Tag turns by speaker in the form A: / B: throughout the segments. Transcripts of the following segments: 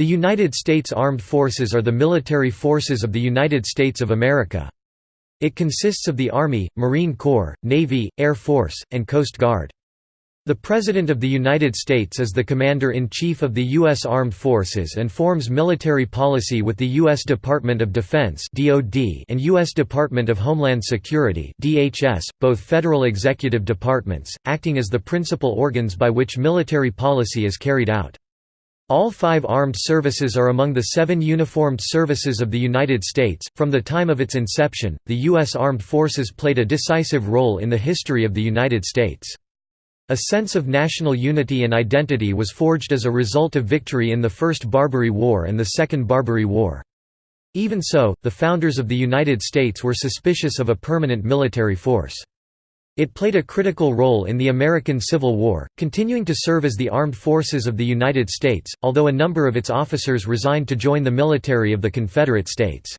A: The United States Armed Forces are the military forces of the United States of America. It consists of the Army, Marine Corps, Navy, Air Force, and Coast Guard. The President of the United States is the Commander-in-Chief of the U.S. Armed Forces and forms military policy with the U.S. Department of Defense and U.S. Department of Homeland Security both federal executive departments, acting as the principal organs by which military policy is carried out. All five armed services are among the seven uniformed services of the United States. From the time of its inception, the U.S. Armed Forces played a decisive role in the history of the United States. A sense of national unity and identity was forged as a result of victory in the First Barbary War and the Second Barbary War. Even so, the founders of the United States were suspicious of a permanent military force. It played a critical role in the American Civil War, continuing to serve as the armed forces of the United States, although a number of its officers resigned to join the military of the Confederate States.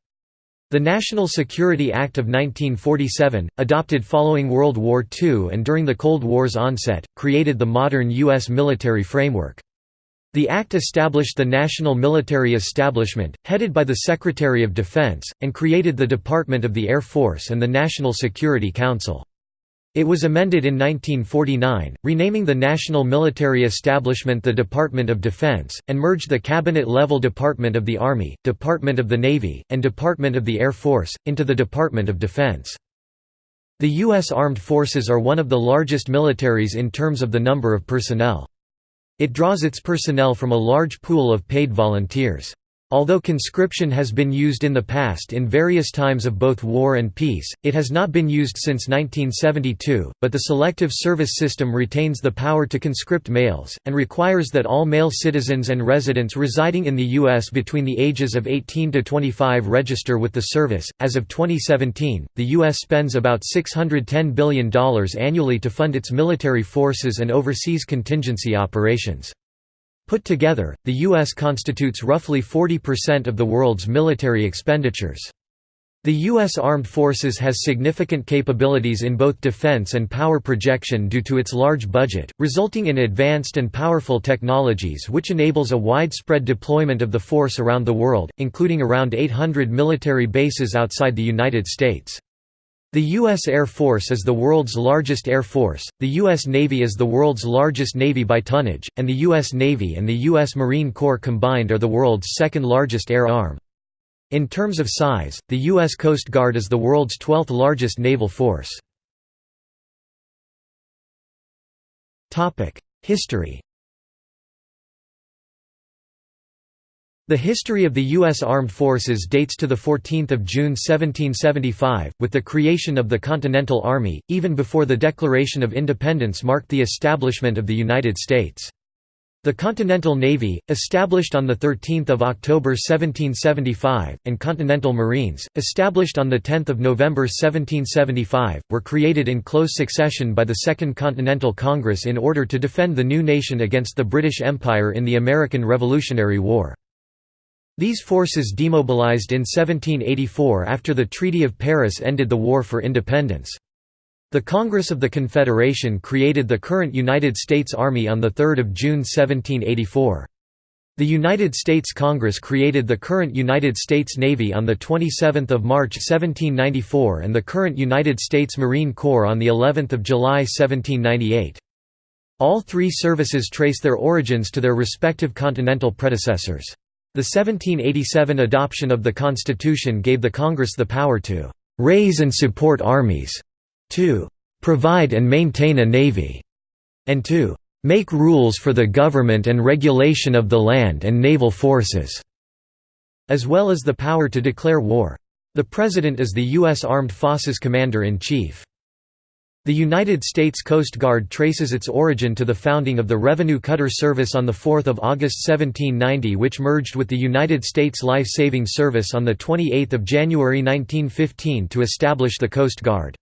A: The National Security Act of 1947, adopted following World War II and during the Cold War's onset, created the modern U.S. military framework. The act established the National Military Establishment, headed by the Secretary of Defense, and created the Department of the Air Force and the National Security Council. It was amended in 1949, renaming the national military establishment the Department of Defense, and merged the cabinet-level Department of the Army, Department of the Navy, and Department of the Air Force, into the Department of Defense. The U.S. Armed Forces are one of the largest militaries in terms of the number of personnel. It draws its personnel from a large pool of paid volunteers. Although conscription has been used in the past in various times of both war and peace, it has not been used since 1972, but the selective service system retains the power to conscript males, and requires that all male citizens and residents residing in the U.S. between the ages of 18 to 25 register with the service. As of 2017, the U.S. spends about $610 billion annually to fund its military forces and overseas contingency operations. Put together, the U.S. constitutes roughly 40% of the world's military expenditures. The U.S. Armed Forces has significant capabilities in both defense and power projection due to its large budget, resulting in advanced and powerful technologies which enables a widespread deployment of the force around the world, including around 800 military bases outside the United States. The U.S. Air Force is the world's largest air force, the U.S. Navy is the world's largest navy by tonnage, and the U.S. Navy and the U.S. Marine Corps combined are the world's second largest air arm. In terms of size, the U.S. Coast Guard is the world's 12th largest naval force. History The history of the U.S. Armed Forces dates to 14 June 1775, with the creation of the Continental Army, even before the Declaration of Independence marked the establishment of the United States. The Continental Navy, established on 13 October 1775, and Continental Marines, established on 10 November 1775, were created in close succession by the Second Continental Congress in order to defend the new nation against the British Empire in the American Revolutionary War. These forces demobilized in 1784 after the Treaty of Paris ended the War for Independence. The Congress of the Confederation created the current United States Army on 3 June 1784. The United States Congress created the current United States Navy on 27 March 1794 and the current United States Marine Corps on of July 1798. All three services trace their origins to their respective continental predecessors. The 1787 adoption of the Constitution gave the Congress the power to «raise and support armies», to «provide and maintain a navy», and to «make rules for the government and regulation of the land and naval forces», as well as the power to declare war. The President is the U.S. Armed Forces Commander-in-Chief. The United States Coast Guard traces its origin to the founding of the Revenue Cutter Service on 4 August 1790 which merged with the United States Life Saving Service on 28 January 1915 to establish the Coast Guard.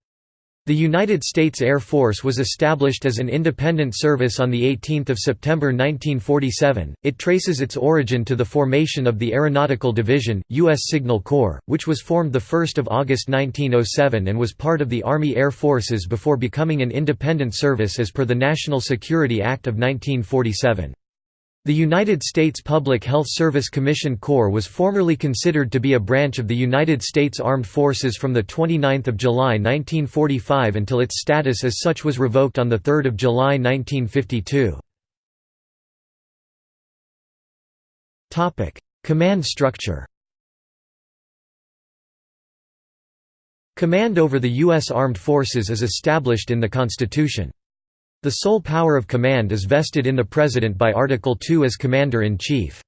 A: The United States Air Force was established as an independent service on 18 September 1947. It traces its origin to the formation of the Aeronautical Division, U.S. Signal Corps, which was formed 1 August 1907 and was part of the Army Air Forces before becoming an independent service as per the National Security Act of 1947. The United States Public Health Service Commission Corps was formerly considered to be a branch of the United States Armed Forces from 29 July 1945 until its status as such was revoked on 3 July 1952. Command structure Command over the U.S. Armed Forces is established in the Constitution. The sole power of command is vested in the President by Article 2 as Commander-in-Chief.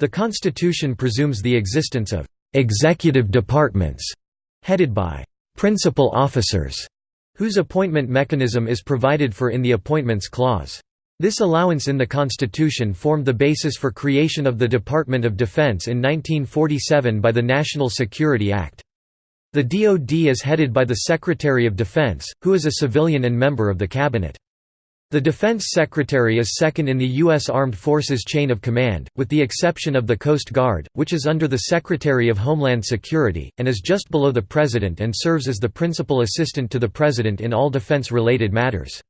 A: The Constitution presumes the existence of «executive departments» headed by «principal officers» whose appointment mechanism is provided for in the Appointments Clause. This allowance in the Constitution formed the basis for creation of the Department of Defense in 1947 by the National Security Act. The DoD is headed by the Secretary of Defense, who is a civilian and member of the Cabinet. The Defense Secretary is second in the U.S. Armed Forces chain of command, with the exception of the Coast Guard, which is under the Secretary of Homeland Security, and is just below the President and serves as the principal assistant to the President in all defense-related matters.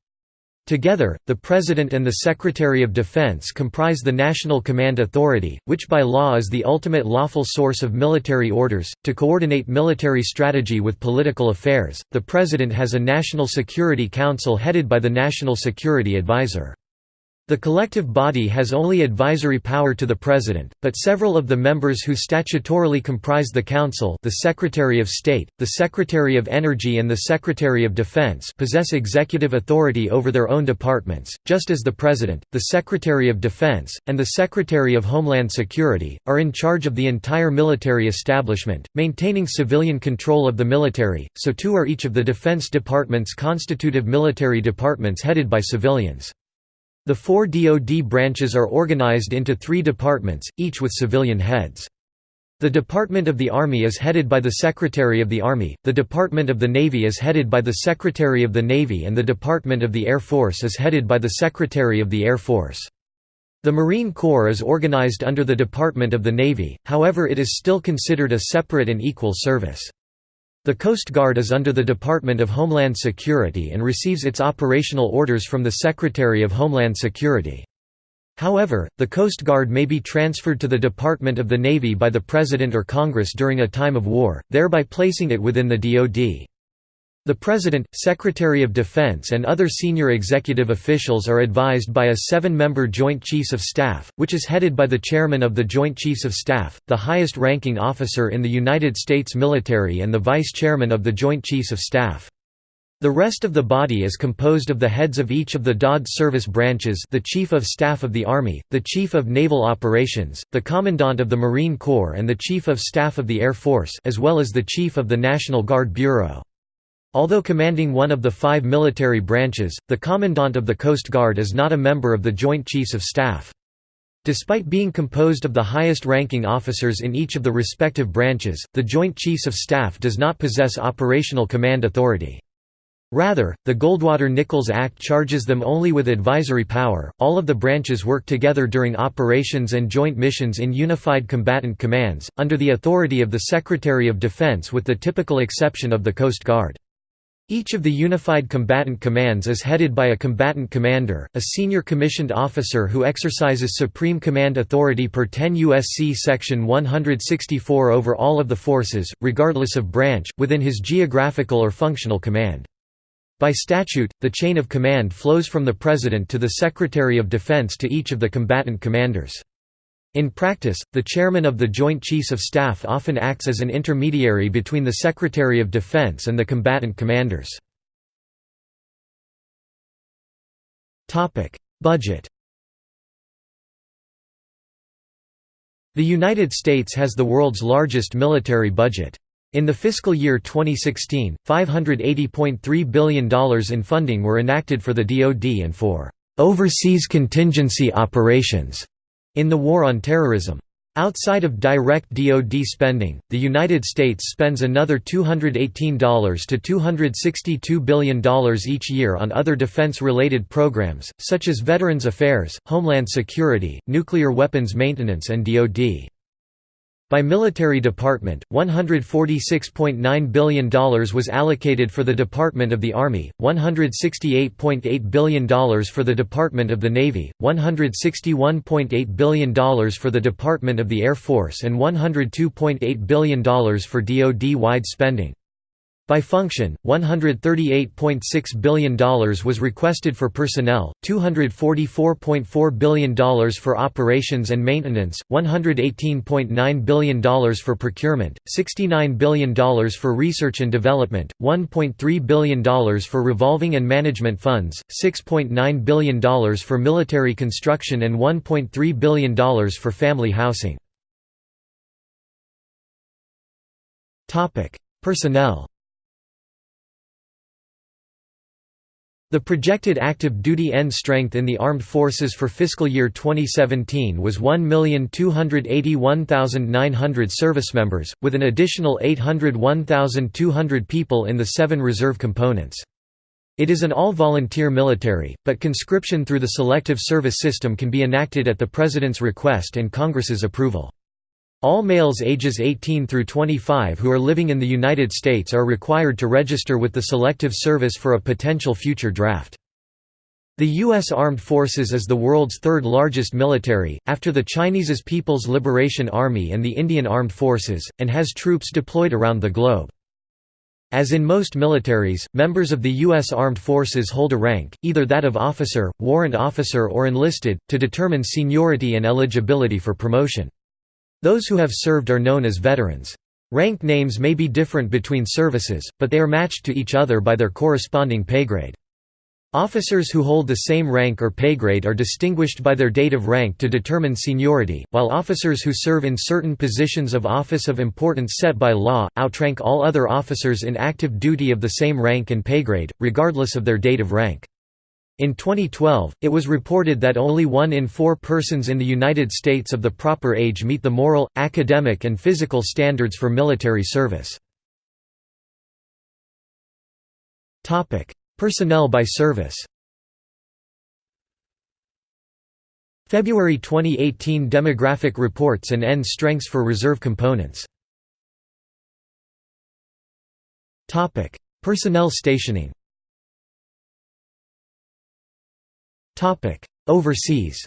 A: Together, the President and the Secretary of Defense comprise the National Command Authority, which by law is the ultimate lawful source of military orders. To coordinate military strategy with political affairs, the President has a National Security Council headed by the National Security Advisor. The collective body has only advisory power to the President, but several of the members who statutorily comprise the Council the Secretary of State, the Secretary of Energy and the Secretary of Defense possess executive authority over their own departments, just as the President, the Secretary of Defense, and the Secretary of Homeland Security, are in charge of the entire military establishment, maintaining civilian control of the military, so too are each of the Defense Department's constitutive military departments headed by civilians. The four DoD branches are organized into three departments, each with civilian heads. The Department of the Army is headed by the Secretary of the Army, the Department of the Navy is headed by the Secretary of the Navy and the Department of the Air Force is headed by the Secretary of the Air Force. The Marine Corps is organized under the Department of the Navy, however it is still considered a separate and equal service. The Coast Guard is under the Department of Homeland Security and receives its operational orders from the Secretary of Homeland Security. However, the Coast Guard may be transferred to the Department of the Navy by the President or Congress during a time of war, thereby placing it within the DoD. The President, Secretary of Defense and other senior executive officials are advised by a seven-member Joint Chiefs of Staff, which is headed by the Chairman of the Joint Chiefs of Staff, the highest-ranking officer in the United States military and the Vice Chairman of the Joint Chiefs of Staff. The rest of the body is composed of the heads of each of the DoD service branches the Chief of Staff of the Army, the Chief of Naval Operations, the Commandant of the Marine Corps and the Chief of Staff of the Air Force as well as the Chief of the National Guard Bureau. Although commanding one of the five military branches, the Commandant of the Coast Guard is not a member of the Joint Chiefs of Staff. Despite being composed of the highest-ranking officers in each of the respective branches, the Joint Chiefs of Staff does not possess operational command authority. Rather, the Goldwater-Nichols Act charges them only with advisory power. All of the branches work together during operations and joint missions in unified combatant commands, under the authority of the Secretary of Defense with the typical exception of the Coast Guard. Each of the Unified Combatant Commands is headed by a combatant commander, a senior commissioned officer who exercises supreme command authority per 10 U.S.C. Section 164 over all of the forces, regardless of branch, within his geographical or functional command. By statute, the chain of command flows from the President to the Secretary of Defense to each of the combatant commanders. In practice, the chairman of the Joint Chiefs of Staff often acts as an intermediary between the Secretary of Defense and the combatant commanders. Budget The United States has the world's largest military budget. In the fiscal year 2016, $580.3 billion in funding were enacted for the DoD and for overseas contingency operations in the War on Terrorism. Outside of direct DoD spending, the United States spends another $218 to $262 billion each year on other defense-related programs, such as Veterans Affairs, Homeland Security, nuclear weapons maintenance and DoD. By military department, $146.9 billion was allocated for the Department of the Army, $168.8 billion for the Department of the Navy, $161.8 billion for the Department of the Air Force and $102.8 billion for DoD-wide spending. By function, $138.6 billion was requested for personnel, $244.4 billion for operations and maintenance, $118.9 billion for procurement, $69 billion for research and development, $1.3 billion for revolving and management funds, $6.9 billion for military construction and $1.3 billion for family housing. Personnel The projected active duty end strength in the armed forces for fiscal year 2017 was 1,281,900 servicemembers, with an additional 801,200 people in the seven reserve components. It is an all-volunteer military, but conscription through the Selective Service System can be enacted at the President's request and Congress's approval. All males ages 18 through 25 who are living in the United States are required to register with the Selective Service for a potential future draft. The U.S. Armed Forces is the world's third largest military, after the Chinese's People's Liberation Army and the Indian Armed Forces, and has troops deployed around the globe. As in most militaries, members of the U.S. Armed Forces hold a rank, either that of officer, warrant officer or enlisted, to determine seniority and eligibility for promotion. Those who have served are known as veterans. Rank names may be different between services, but they are matched to each other by their corresponding pay grade. Officers who hold the same rank or pay grade are distinguished by their date of rank to determine seniority, while officers who serve in certain positions of office of importance set by law, outrank all other officers in active duty of the same rank and pay grade, regardless of their date of rank. In 2012, it was reported that only one in four persons in the United States of the proper age meet the moral, academic and physical standards for military service. Personnel by service. February 2018 demographic reports and end strengths for reserve components. Personnel stationing Overseas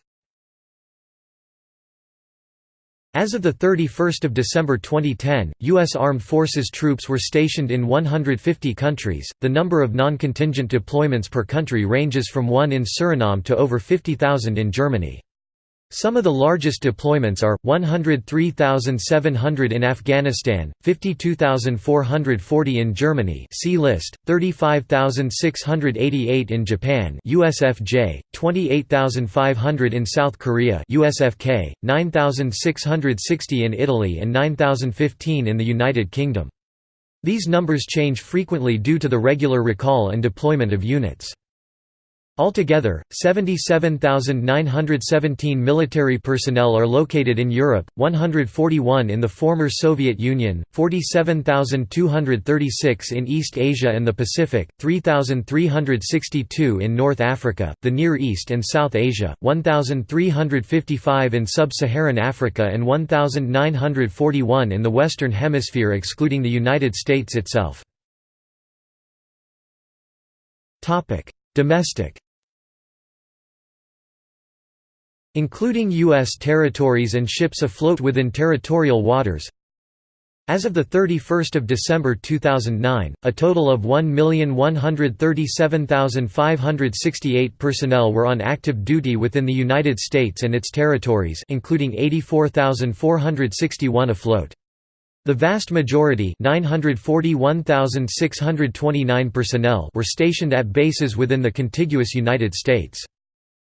A: As of 31 December 2010, U.S. Armed Forces troops were stationed in 150 countries. The number of non contingent deployments per country ranges from 1 in Suriname to over 50,000 in Germany. Some of the largest deployments are 103,700 in Afghanistan, 52,440 in Germany, see list, 35,688 in Japan, USFJ, 28,500 in South Korea, USFK, 9,660 in Italy and 9,015 in the United Kingdom. These numbers change frequently due to the regular recall and deployment of units. Altogether, 77,917 military personnel are located in Europe, 141 in the former Soviet Union, 47,236 in East Asia and the Pacific, 3,362 in North Africa, the Near East and South Asia, 1,355 in Sub-Saharan Africa and 1,941 in the Western Hemisphere excluding the United States itself. Domestic including U.S. territories and ships afloat within territorial waters. As of 31 December 2009, a total of 1,137,568 personnel were on active duty within the United States and its territories including 84,461 afloat. The vast majority 941,629 personnel were stationed at bases within the contiguous United States.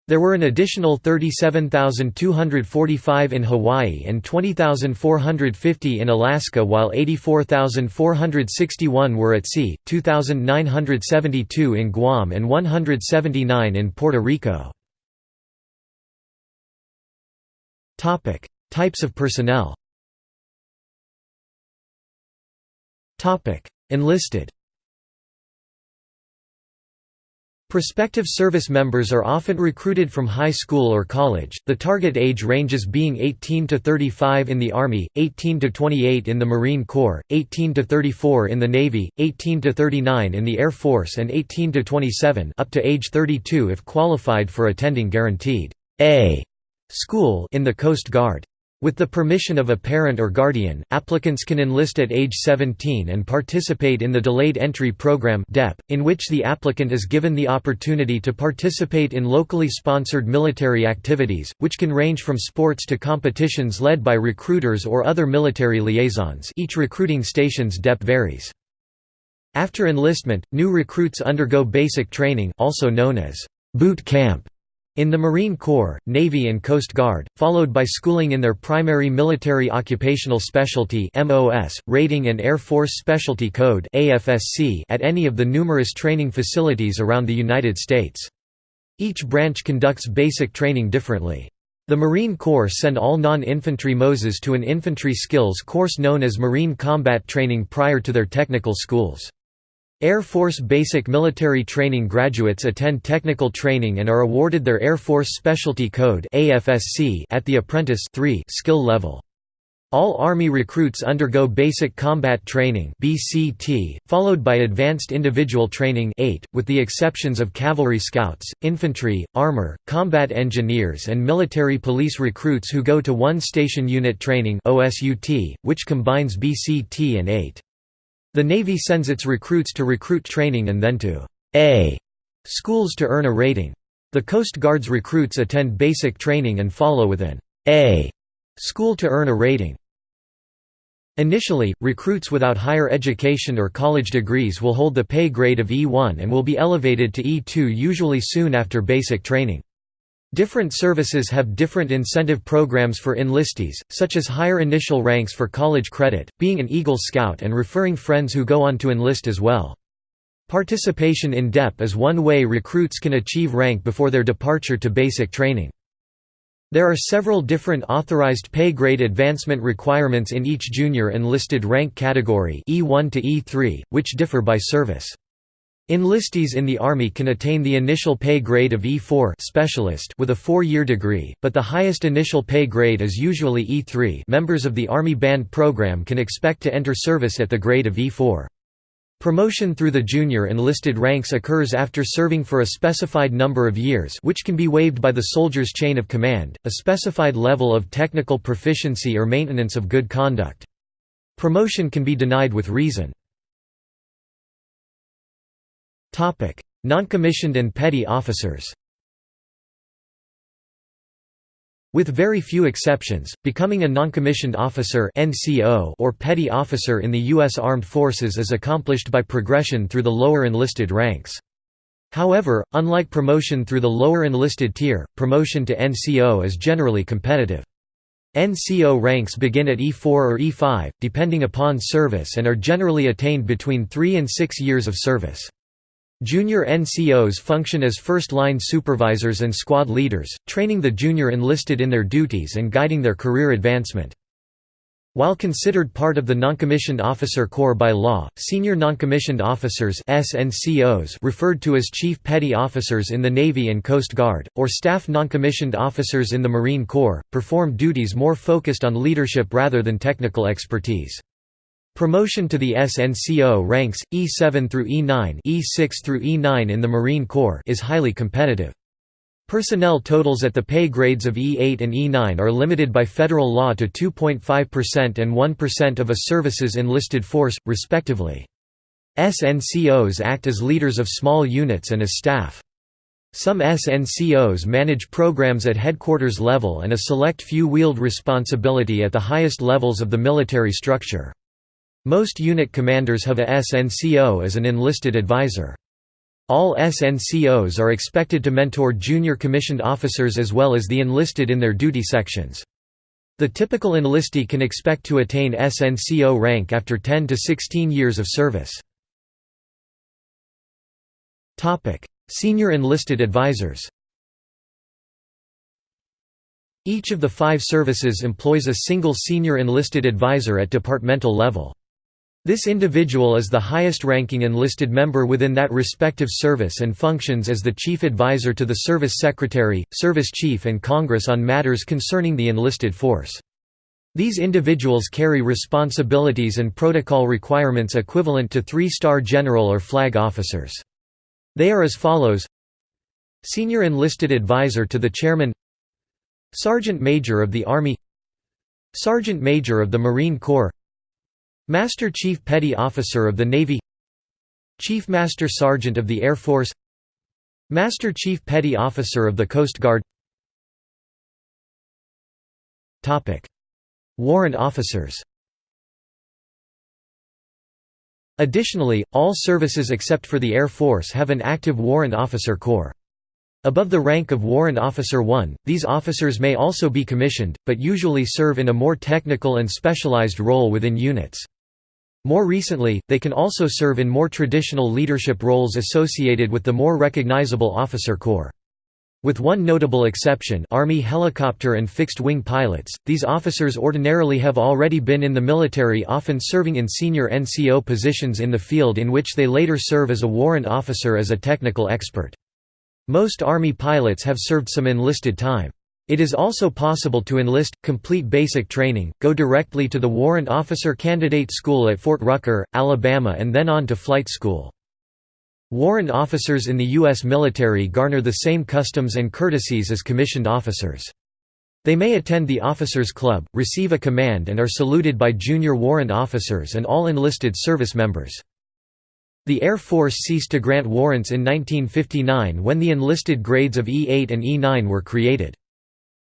A: There were an additional 37,245 in Hawaii and 20,450 in Alaska while 84,461 were at sea, 2,972 in Guam and 179 in Puerto Rico. Types of personnel Enlisted Prospective service members are often recruited from high school or college, the target age ranges being 18 to 35 in the Army, 18 to 28 in the Marine Corps, 18 to 34 in the Navy, 18 to 39 in the Air Force and 18 to 27 up to age 32 if qualified for attending guaranteed A school in the Coast Guard. With the permission of a parent or guardian, applicants can enlist at age 17 and participate in the Delayed Entry Program in which the applicant is given the opportunity to participate in locally sponsored military activities, which can range from sports to competitions led by recruiters or other military liaisons each recruiting station's DEP varies. After enlistment, new recruits undergo basic training also known as boot camp in the Marine Corps, Navy and Coast Guard, followed by schooling in their primary military occupational specialty MOS, rating and Air Force Specialty Code AFSC at any of the numerous training facilities around the United States. Each branch conducts basic training differently. The Marine Corps send all non-infantry MOSes to an infantry skills course known as Marine Combat Training prior to their technical schools. Air Force Basic Military Training graduates attend technical training and are awarded their Air Force Specialty Code at the Apprentice skill level. All Army recruits undergo Basic Combat Training followed by Advanced Individual Training with the exceptions of Cavalry Scouts, Infantry, Armor, Combat Engineers and Military Police recruits who go to One Station Unit Training which combines BCT and AIT. The Navy sends its recruits to recruit training and then to A schools to earn a rating. The Coast Guard's recruits attend basic training and follow with an A school to earn a rating. Initially, recruits without higher education or college degrees will hold the pay grade of E1 and will be elevated to E2 usually soon after basic training. Different services have different incentive programs for enlistees, such as higher initial ranks for college credit, being an Eagle Scout and referring friends who go on to enlist as well. Participation in DEP is one way recruits can achieve rank before their departure to basic training. There are several different authorized pay grade advancement requirements in each junior enlisted rank category E1 to E3, which differ by service. Enlistees in the Army can attain the initial pay grade of E4 specialist with a four-year degree, but the highest initial pay grade is usually E3 members of the Army Band program can expect to enter service at the grade of E4. Promotion through the junior enlisted ranks occurs after serving for a specified number of years which can be waived by the soldier's chain of command, a specified level of technical proficiency or maintenance of good conduct. Promotion can be denied with reason. Non-commissioned and petty officers With very few exceptions, becoming a noncommissioned officer or petty officer in the U.S. Armed Forces is accomplished by progression through the lower enlisted ranks. However, unlike promotion through the lower enlisted tier, promotion to NCO is generally competitive. NCO ranks begin at E4 or E5, depending upon service and are generally attained between 3 and 6 years of service. Junior NCOs function as first-line supervisors and squad leaders, training the junior enlisted in their duties and guiding their career advancement. While considered part of the Noncommissioned Officer Corps by law, senior noncommissioned officers SNCOs referred to as Chief Petty Officers in the Navy and Coast Guard, or staff noncommissioned officers in the Marine Corps, perform duties more focused on leadership rather than technical expertise. Promotion to the SNCO ranks, E7 through E9 E6 through E9 in the Marine Corps is highly competitive. Personnel totals at the pay grades of E8 and E9 are limited by federal law to 2.5% and 1% of a service's enlisted force, respectively. SNCOs act as leaders of small units and as staff. Some SNCOs manage programs at headquarters level and a select few wield responsibility at the highest levels of the military structure. Most unit commanders have a SNCO as an enlisted advisor. All SNCOs are expected to mentor junior commissioned officers as well as the enlisted in their duty sections. The typical enlistee can expect to attain SNCO rank after 10 to 16 years of service. Senior enlisted advisors Each of the five services employs a single senior enlisted advisor at departmental level. This individual is the highest-ranking enlisted member within that respective service and functions as the chief advisor to the service secretary, service chief and Congress on matters concerning the enlisted force. These individuals carry responsibilities and protocol requirements equivalent to three-star general or flag officers. They are as follows Senior Enlisted Advisor to the Chairman Sergeant Major of the Army Sergeant Major of the Marine Corps Master Chief Petty Officer of the Navy Chief Master Sergeant of the Air Force Master Chief Petty Officer of the Coast Guard Warrant officers Additionally, all services except for the Air Force have an active Warrant Officer Corps. Above the rank of Warrant Officer 1, these officers may also be commissioned, but usually serve in a more technical and specialized role within units. More recently, they can also serve in more traditional leadership roles associated with the more recognizable officer corps. With one notable exception Army helicopter and fixed-wing pilots, these officers ordinarily have already been in the military often serving in senior NCO positions in the field in which they later serve as a warrant officer as a technical expert. Most Army pilots have served some enlisted time. It is also possible to enlist, complete basic training, go directly to the Warrant Officer Candidate School at Fort Rucker, Alabama and then on to flight school. Warrant officers in the U.S. military garner the same customs and courtesies as commissioned officers. They may attend the Officers Club, receive a command and are saluted by junior warrant officers and all enlisted service members. The Air Force ceased to grant warrants in 1959 when the enlisted grades of E-8 and E-9 were created.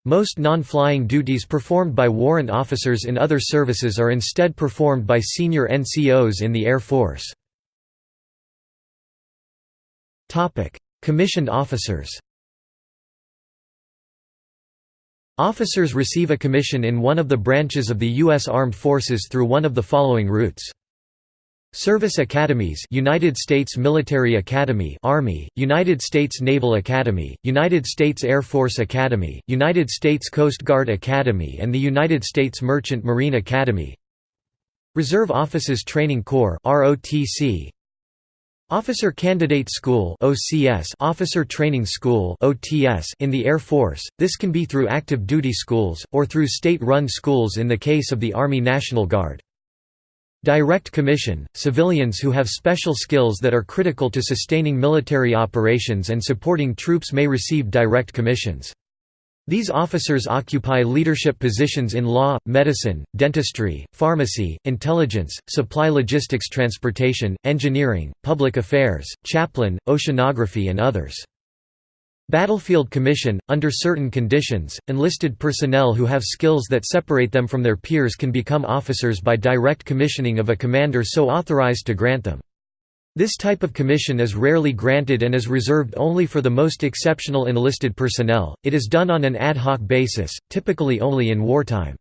A: Most non-flying duties performed by warrant officers in other services are instead performed by senior NCOs in the Air Force. Commissioned officers Officers receive a commission in one of the branches of the U.S. Armed Forces through one of the following routes. Service Academies United States Military Academy Army, United States Naval Academy, United States Air Force Academy, United States Coast Guard Academy and the United States Merchant Marine Academy. Reserve Officers Training Corps ROTC Officer Candidate School OCS Officer Training School OTS in the Air Force. This can be through active duty schools or through state-run schools in the case of the Army National Guard Direct commission – civilians who have special skills that are critical to sustaining military operations and supporting troops may receive direct commissions. These officers occupy leadership positions in law, medicine, dentistry, pharmacy, intelligence, supply logistics transportation, engineering, public affairs, chaplain, oceanography and others. Battlefield Commission – Under certain conditions, enlisted personnel who have skills that separate them from their peers can become officers by direct commissioning of a commander so authorized to grant them. This type of commission is rarely granted and is reserved only for the most exceptional enlisted personnel, it is done on an ad hoc basis, typically only in wartime.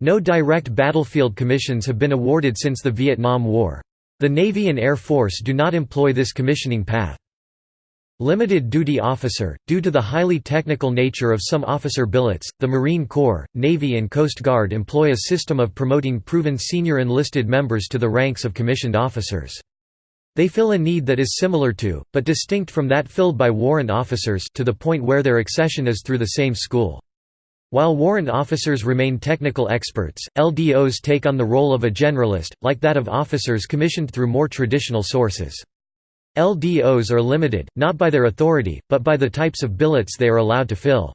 A: No direct battlefield commissions have been awarded since the Vietnam War. The Navy and Air Force do not employ this commissioning path. Limited duty officer – Due to the highly technical nature of some officer billets, the Marine Corps, Navy and Coast Guard employ a system of promoting proven senior enlisted members to the ranks of commissioned officers. They fill a need that is similar to, but distinct from that filled by warrant officers to the point where their accession is through the same school. While warrant officers remain technical experts, LDOs take on the role of a generalist, like that of officers commissioned through more traditional sources. LDOs are limited, not by their authority, but by the types of billets they are allowed to fill.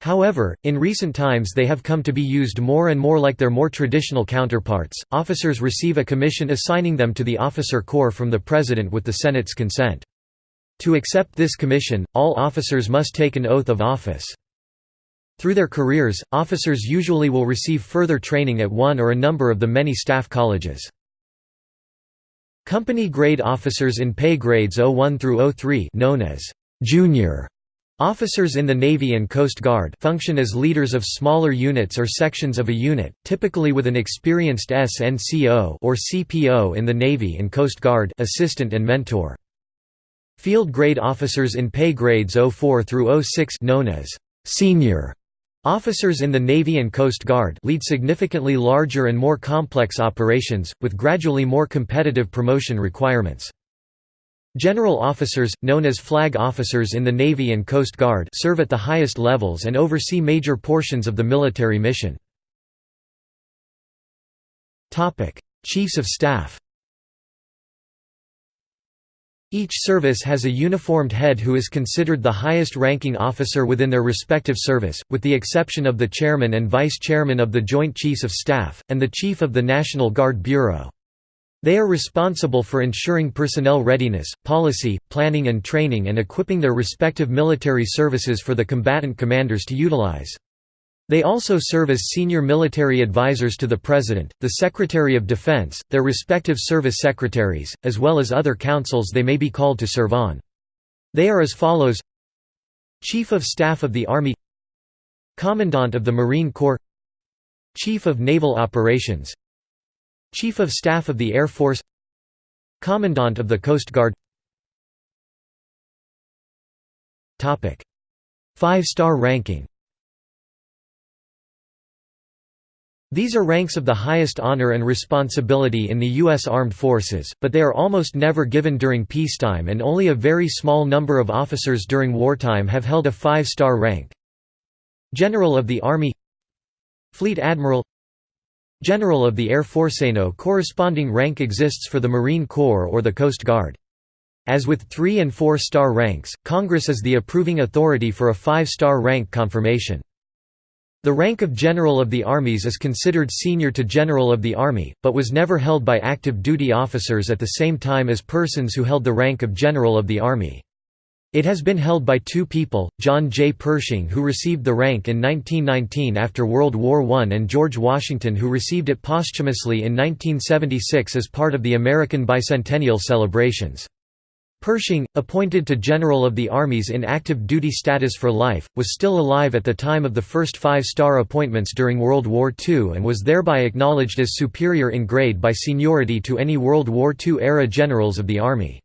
A: However, in recent times they have come to be used more and more like their more traditional counterparts. Officers receive a commission assigning them to the officer corps from the President with the Senate's consent. To accept this commission, all officers must take an oath of office. Through their careers, officers usually will receive further training at one or a number of the many staff colleges. Company grade officers in pay grades 01 through 03 known as junior Officers in the Navy and Coast Guard function as leaders of smaller units or sections of a unit, typically with an experienced SNCO or CPO in the Navy and Coast Guard assistant and mentor. Field grade officers in pay grades 04 through 06 known as senior Officers in the Navy and Coast Guard lead significantly larger and more complex operations, with gradually more competitive promotion requirements. General officers, known as flag officers in the Navy and Coast Guard serve at the highest levels and oversee major portions of the military mission. Chiefs of Staff each service has a uniformed head who is considered the highest-ranking officer within their respective service, with the exception of the chairman and vice-chairman of the Joint Chiefs of Staff, and the Chief of the National Guard Bureau. They are responsible for ensuring personnel readiness, policy, planning and training and equipping their respective military services for the combatant commanders to utilize. They also serve as senior military advisors to the President, the Secretary of Defense, their respective service secretaries, as well as other councils they may be called to serve on. They are as follows. Chief of Staff of the Army Commandant of the Marine Corps Chief of Naval Operations Chief of Staff of the Air Force Commandant of the Coast Guard. Five-star ranking These are ranks of the highest honor and responsibility in the U.S. Armed Forces, but they are almost never given during peacetime and only a very small number of officers during wartime have held a five-star rank. General of the Army Fleet Admiral General of the Air Force. No corresponding rank exists for the Marine Corps or the Coast Guard. As with three- and four-star ranks, Congress is the approving authority for a five-star rank confirmation. The rank of General of the Armies is considered senior to General of the Army, but was never held by active duty officers at the same time as persons who held the rank of General of the Army. It has been held by two people, John J. Pershing who received the rank in 1919 after World War I and George Washington who received it posthumously in 1976 as part of the American bicentennial celebrations. Pershing, appointed to General of the Armies in active duty status for life, was still alive at the time of the first five-star appointments during World War II and was thereby acknowledged as superior in grade by seniority to any World War II-era generals of the Army.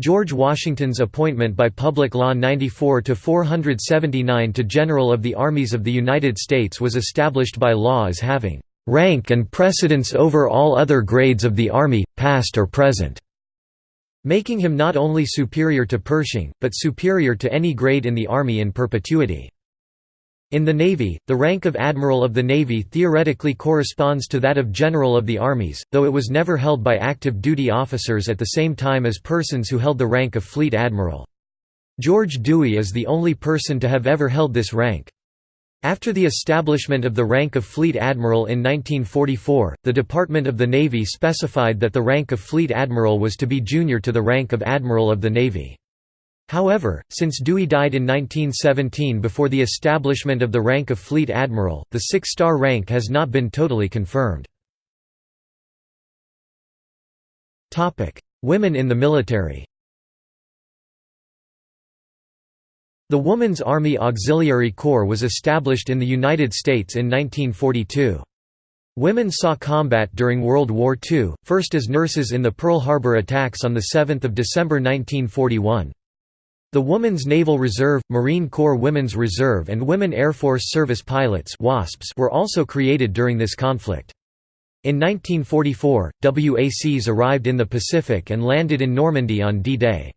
A: George Washington's appointment by Public Law 94-479 to General of the Armies of the United States was established by law as having "...rank and precedence over all other grades of the Army, past or present", making him not only superior to Pershing, but superior to any grade in the Army in perpetuity. In the Navy, the rank of Admiral of the Navy theoretically corresponds to that of General of the Armies, though it was never held by active duty officers at the same time as persons who held the rank of Fleet Admiral. George Dewey is the only person to have ever held this rank. After the establishment of the rank of Fleet Admiral in 1944, the Department of the Navy specified that the rank of Fleet Admiral was to be junior to the rank of Admiral of the Navy. However, since Dewey died in 1917 before the establishment of the rank of Fleet Admiral, the six-star rank has not been totally confirmed. Women in the military The Woman's Army Auxiliary Corps was established in the United States in 1942. Women saw combat during World War II, first as nurses in the Pearl Harbor attacks on 7 December 1941. The Women's Naval Reserve, Marine Corps Women's Reserve and Women Air Force Service Pilots were also created during this conflict. In 1944, WACs arrived in the Pacific and landed in Normandy on D-Day.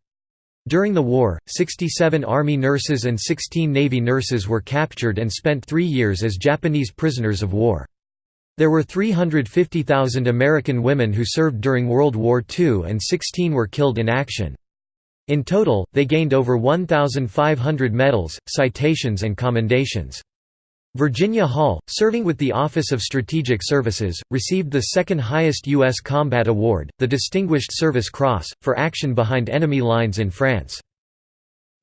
A: During the war, 67 Army nurses and 16 Navy nurses were captured and spent three years as Japanese prisoners of war. There were 350,000 American women who served during World War II and 16 were killed in action. In total, they gained over 1,500 medals, citations and commendations. Virginia Hall, serving with the Office of Strategic Services, received the second highest U.S. Combat Award, the Distinguished Service Cross, for action behind enemy lines in France.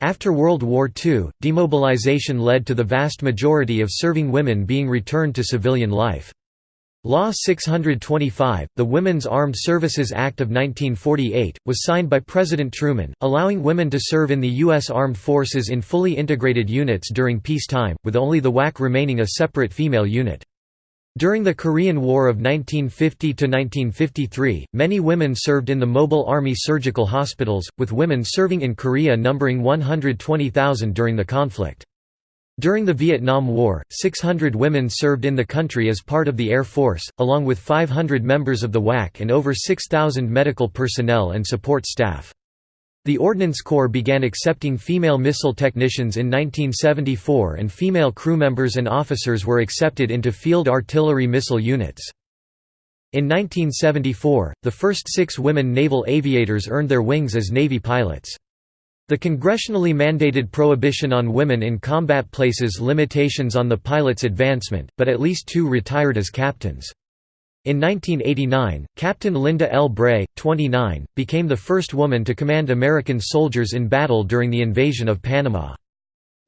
A: After World War II, demobilization led to the vast majority of serving women being returned to civilian life. Law 625, the Women's Armed Services Act of 1948, was signed by President Truman, allowing women to serve in the U.S. Armed Forces in fully integrated units during peacetime, with only the WAC remaining a separate female unit. During the Korean War of 1950–1953, many women served in the Mobile Army Surgical Hospitals, with women serving in Korea numbering 120,000 during the conflict. During the Vietnam War, 600 women served in the country as part of the Air Force, along with 500 members of the WAC and over 6,000 medical personnel and support staff. The Ordnance Corps began accepting female missile technicians in 1974 and female crew members and officers were accepted into field artillery missile units. In 1974, the first six women naval aviators earned their wings as Navy pilots. The congressionally mandated prohibition on women in combat places limitations on the pilot's advancement, but at least two retired as captains. In 1989, Captain Linda L. Bray, 29, became the first woman to command American soldiers in battle during the invasion of Panama.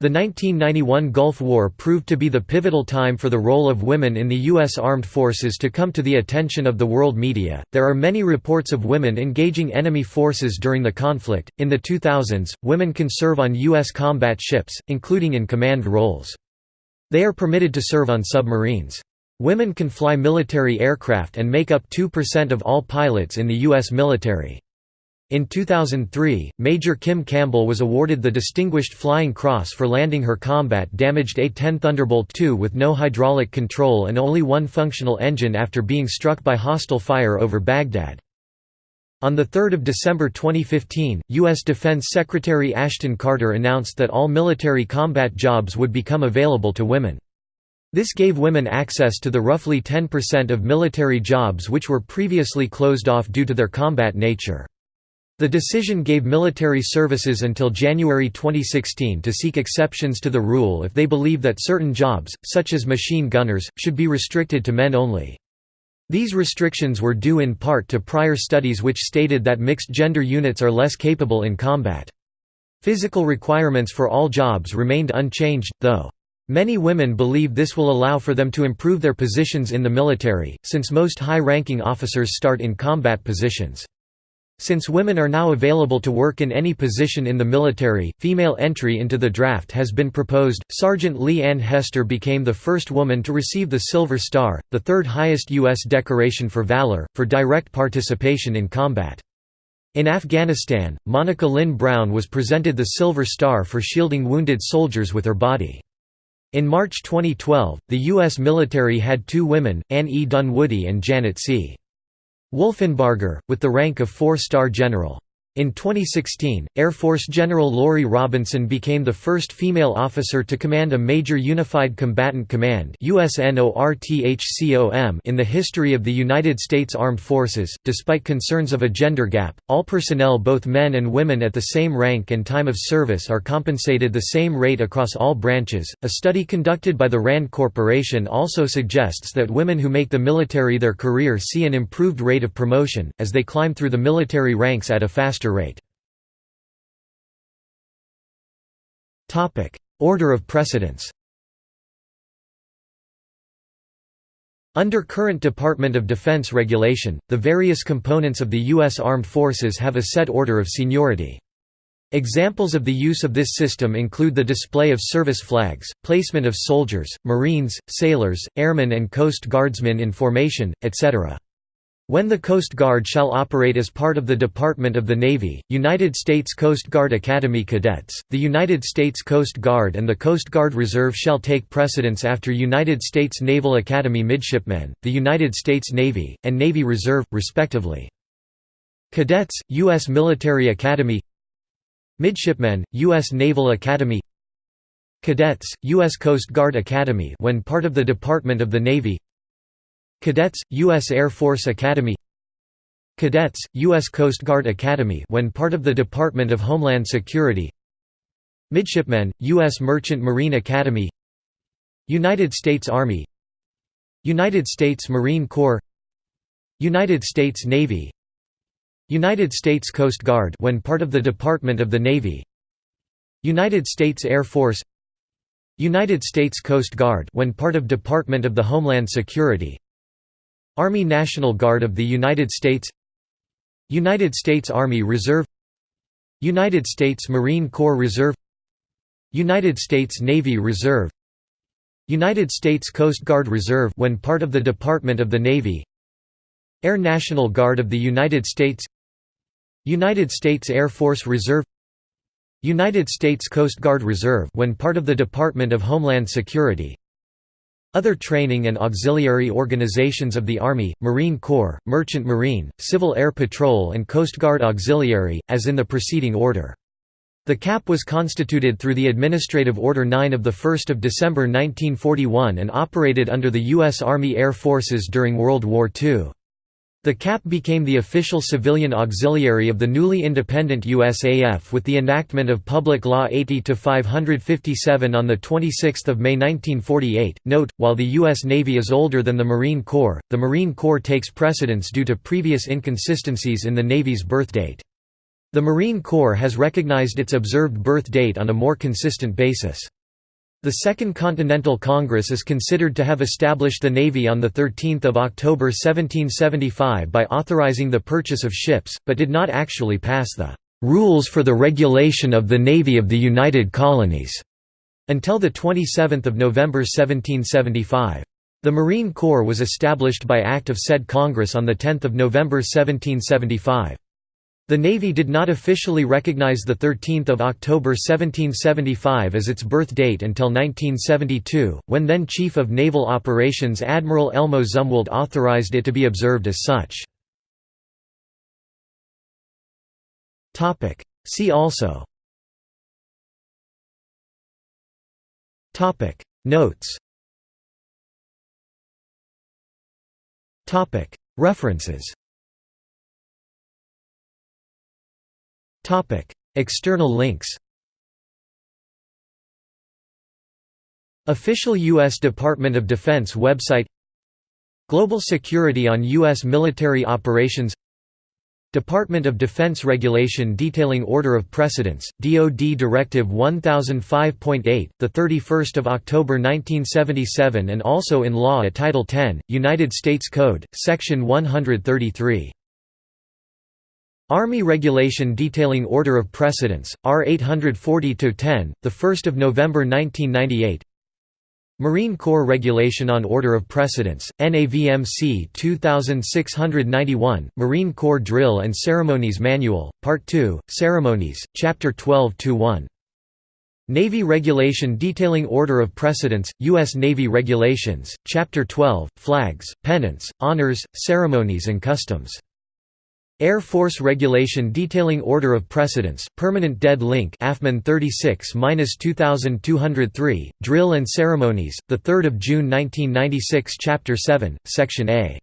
A: The 1991 Gulf War proved to be the pivotal time for the role of women in the U.S. Armed Forces to come to the attention of the world media. There are many reports of women engaging enemy forces during the conflict. In the 2000s, women can serve on U.S. combat ships, including in command roles. They are permitted to serve on submarines. Women can fly military aircraft and make up 2% of all pilots in the U.S. military. In 2003, Major Kim Campbell was awarded the Distinguished Flying Cross for landing her combat-damaged A-10 Thunderbolt II with no hydraulic control and only one functional engine after being struck by hostile fire over Baghdad. On 3 December 2015, U.S. Defense Secretary Ashton Carter announced that all military combat jobs would become available to women. This gave women access to the roughly 10% of military jobs which were previously closed off due to their combat nature. The decision gave military services until January 2016 to seek exceptions to the rule if they believe that certain jobs, such as machine gunners, should be restricted to men only. These restrictions were due in part to prior studies which stated that mixed-gender units are less capable in combat. Physical requirements for all jobs remained unchanged, though. Many women believe this will allow for them to improve their positions in the military, since most high-ranking officers start in combat positions. Since women are now available to work in any position in the military, female entry into the draft has been proposed. Sergeant Leigh Ann Hester became the first woman to receive the Silver Star, the third highest U.S. decoration for valor, for direct participation in combat. In Afghanistan, Monica Lynn Brown was presented the Silver Star for shielding wounded soldiers with her body. In March 2012, the U.S. military had two women, Ann E. Dunwoody and Janet C. Wolfenbarger, with the rank of four-star general. In 2016, Air Force General Lori Robinson became the first female officer to command a major Unified Combatant Command in the history of the United States Armed Forces. Despite concerns of a gender gap, all personnel, both men and women at the same rank and time of service, are compensated the same rate across all branches. A study conducted by the RAND Corporation also suggests that women who make the military their career see an improved rate of promotion, as they climb through the military ranks at a faster rate. Order of precedence Under current Department of Defense regulation, the various components of the U.S. Armed Forces have a set order of seniority. Examples of the use of this system include the display of service flags, placement of soldiers, Marines, sailors, airmen and Coast Guardsmen in formation, etc. When the Coast Guard shall operate as part of the Department of the Navy, United States Coast Guard Academy cadets, the United States Coast Guard and the Coast Guard Reserve shall take precedence after United States Naval Academy midshipmen, the United States Navy, and Navy Reserve, respectively. Cadets, U.S. Military Academy Midshipmen, U.S. Naval Academy Cadets, U.S. Coast Guard Academy when part of the Department of the Navy Cadets, U.S. Air Force Academy Cadets, U.S. Coast Guard Academy when part of the Department of Homeland Security Midshipmen, U.S. Merchant Marine Academy United States Army United States Marine Corps United States Navy United States Coast Guard when part of the Department of the Navy United States Air Force United States Coast Guard when part of Department of the Homeland Security Army National Guard of the United States United States Army Reserve United States Marine Corps Reserve United States Navy Reserve United States Coast Guard Reserve when part of the Department of the Navy Air National Guard of the United States United States Air Force Reserve United States Coast Guard Reserve when part of the Department of Homeland Security Other training and auxiliary organizations of the Army, Marine Corps, Merchant Marine, Civil Air Patrol and Coast Guard Auxiliary, as in the preceding order. The CAP was constituted through the Administrative Order 9 of 1 December 1941 and operated under the U.S. Army Air Forces during World War II. The CAP became the official civilian auxiliary of the newly independent USAF with the enactment of Public Law 80-557 on 26 May 1948. Note, while the U.S. Navy is older than the Marine Corps, the Marine Corps takes precedence due to previous inconsistencies in the Navy's birth date. The Marine Corps has recognized its observed birth date on a more consistent basis. The Second Continental Congress is considered to have established the Navy on 13 October 1775 by authorizing the purchase of ships, but did not actually pass the "'Rules for the Regulation of the Navy of the United Colonies' until 27 November 1775. The Marine Corps was established by act of said Congress on 10 November 1775. The Navy did not officially recognize 13 October 1775 as its birth date until 1972, when then Chief of Naval Operations Admiral Elmo Zumwalt authorized it to be observed as such. See also. Notes. References External links Official U.S. Department of Defense website Global Security on U.S. military operations Department of Defense regulation detailing order of precedence, DoD Directive 1005.8, the 31st of October 1977 and also in law at Title 10, United States Code, Section 133. Army Regulation detailing order of precedence, R 840-10, 1 November 1998 Marine Corps Regulation on Order of Precedence, NAVMC 2691, Marine Corps Drill and Ceremonies Manual, Part 2, Ceremonies, Chapter 12-1. Navy Regulation detailing Order of Precedence, U.S. Navy Regulations, Chapter 12, Flags, Pennants, Honors, Ceremonies and Customs. Air Force Regulation detailing order of precedence, permanent dead link AFMAN 36-2203, Drill and Ceremonies, 3 June 1996 Chapter 7, Section A